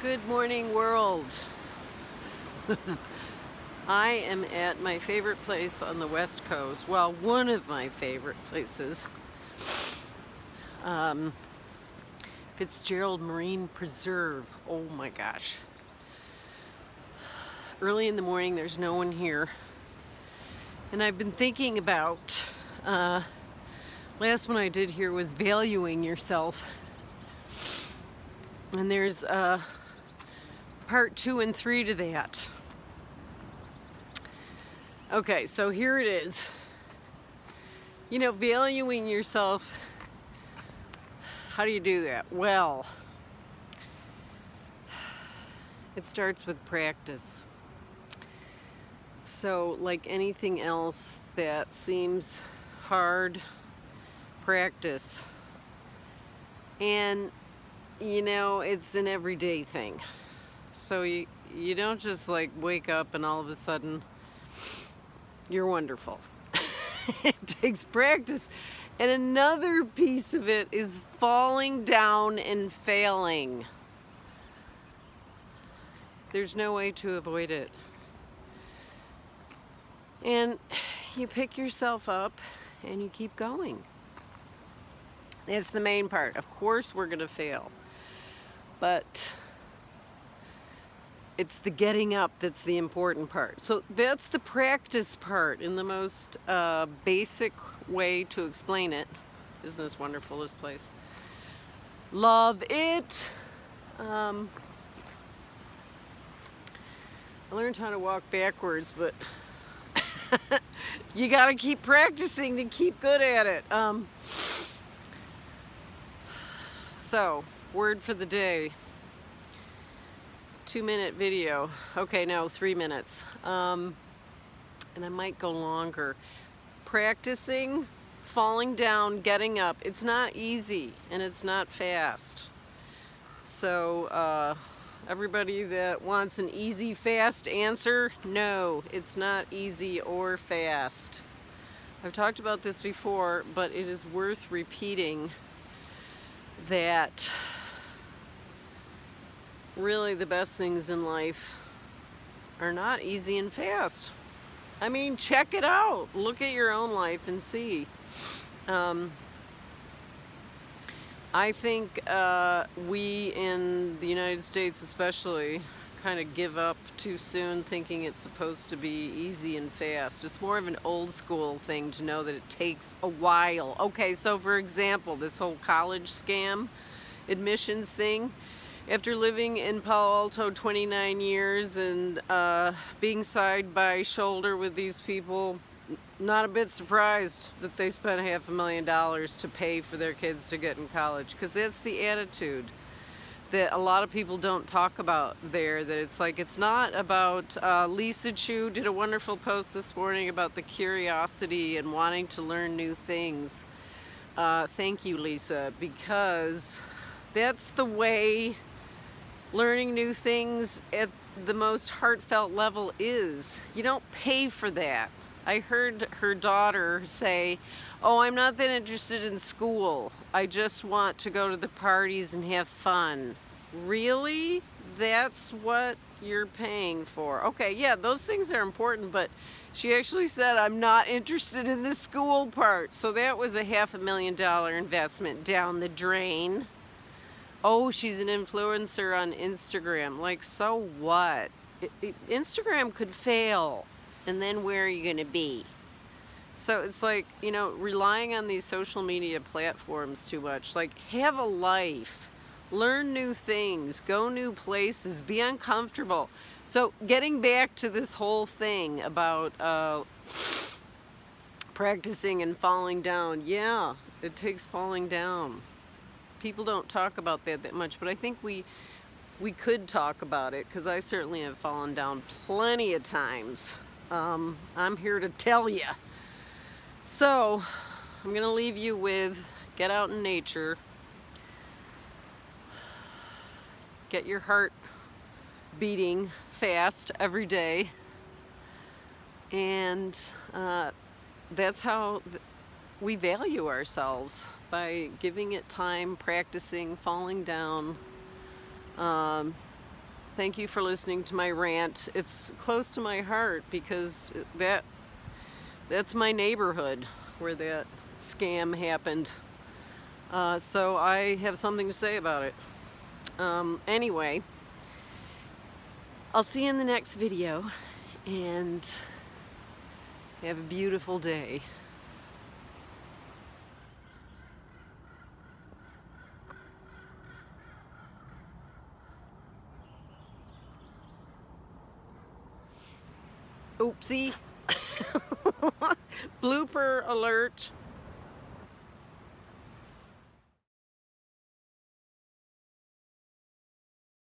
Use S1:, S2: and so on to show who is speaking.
S1: Good morning world. I am at my favorite place on the west coast. Well, one of my favorite places. Um, Fitzgerald Marine Preserve. Oh my gosh. Early in the morning, there's no one here. And I've been thinking about, uh, last one I did here was valuing yourself. And there's uh, part two and three to that. Okay, so here it is. You know, valuing yourself, how do you do that? Well, it starts with practice. So, like anything else that seems hard, practice. And, you know, it's an everyday thing. So you, you don't just like wake up and all of a sudden you're wonderful. it takes practice. And another piece of it is falling down and failing. There's no way to avoid it. And you pick yourself up and you keep going. It's the main part. Of course we're going to fail. But it's the getting up that's the important part. So that's the practice part in the most uh, basic way to explain it. Isn't this wonderful, this place? Love it. Um, I learned how to walk backwards, but you got to keep practicing to keep good at it. Um, so, word for the day two minute video. Okay, no, three minutes. Um, and I might go longer. Practicing falling down, getting up. It's not easy and it's not fast. So, uh, everybody that wants an easy, fast answer, no, it's not easy or fast. I've talked about this before, but it is worth repeating that really the best things in life are not easy and fast. I mean, check it out. Look at your own life and see. Um, I think uh, we in the United States especially kind of give up too soon thinking it's supposed to be easy and fast. It's more of an old school thing to know that it takes a while. Okay, so for example, this whole college scam admissions thing, after living in Palo Alto 29 years and uh, being side by shoulder with these people, not a bit surprised that they spent half a million dollars to pay for their kids to get in college because that's the attitude that a lot of people don't talk about there that it's like it's not about uh, Lisa Chu did a wonderful post this morning about the curiosity and wanting to learn new things. Uh, thank you Lisa because that's the way learning new things at the most heartfelt level is. You don't pay for that. I heard her daughter say, oh, I'm not that interested in school. I just want to go to the parties and have fun. Really? That's what you're paying for. Okay, yeah, those things are important, but she actually said, I'm not interested in the school part. So that was a half a million dollar investment down the drain oh, she's an influencer on Instagram. Like, so what? It, it, Instagram could fail, and then where are you going to be? So it's like, you know, relying on these social media platforms too much. Like, have a life, learn new things, go new places, be uncomfortable. So, getting back to this whole thing about uh, practicing and falling down, yeah, it takes falling down people don't talk about that that much, but I think we we could talk about it because I certainly have fallen down plenty of times. Um, I'm here to tell you. So I'm gonna leave you with get out in nature, get your heart beating fast every day, and uh, that's how we value ourselves by giving it time, practicing, falling down, um, Thank you for listening to my rant. It's close to my heart because that that's my neighborhood where that scam happened. Uh, so I have something to say about it. Um, anyway, I'll see you in the next video and have a beautiful day. Oopsie. Blooper alert.